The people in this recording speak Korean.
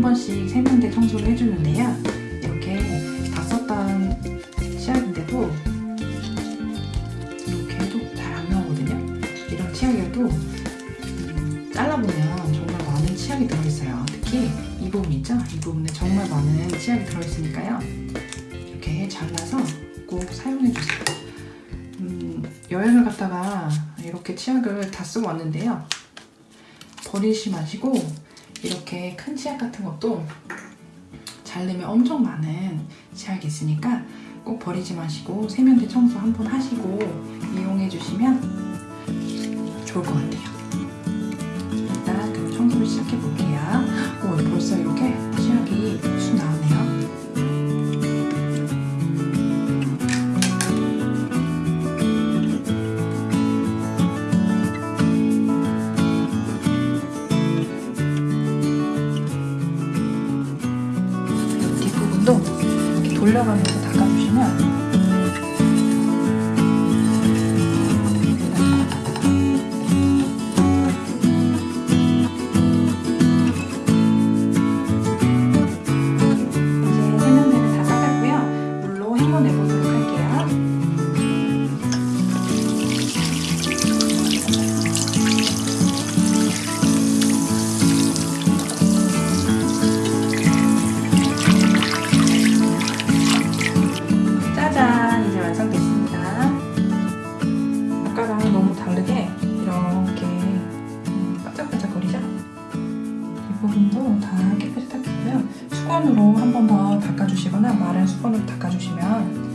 한 번씩 세면대 청소를 해주는데요. 이렇게 다 썼던 치약인데도 이렇게 해도 잘 안 나오거든요. 이런 치약이어도 음, 잘라보면 정말 많은 치약이 들어있어요. 특히 이 부분 있죠? 이 부분에 정말 많은 치약이 들어있으니까요. 이렇게 잘라서 꼭 사용해주세요. 음, 여행을 갔다가 이렇게 치약을 다 쓰고 왔는데요. 버리지 마시고 이렇게 큰 치약 같은 것도 자르면 엄청 많은 치약이 있으니까 꼭 버리지 마시고 세면대 청소 한번 하시고 이용해 주시면 좋을 것 같아요. 이렇게 돌려가면서 닦아주시면 아까랑 너무 다르게 이렇게 음, 반짝반짝거리죠? 이 부분도 다 깨끗이 닦았고요. 수건으로 한 번 더 닦아주시거나 마른 수건으로 닦아주시면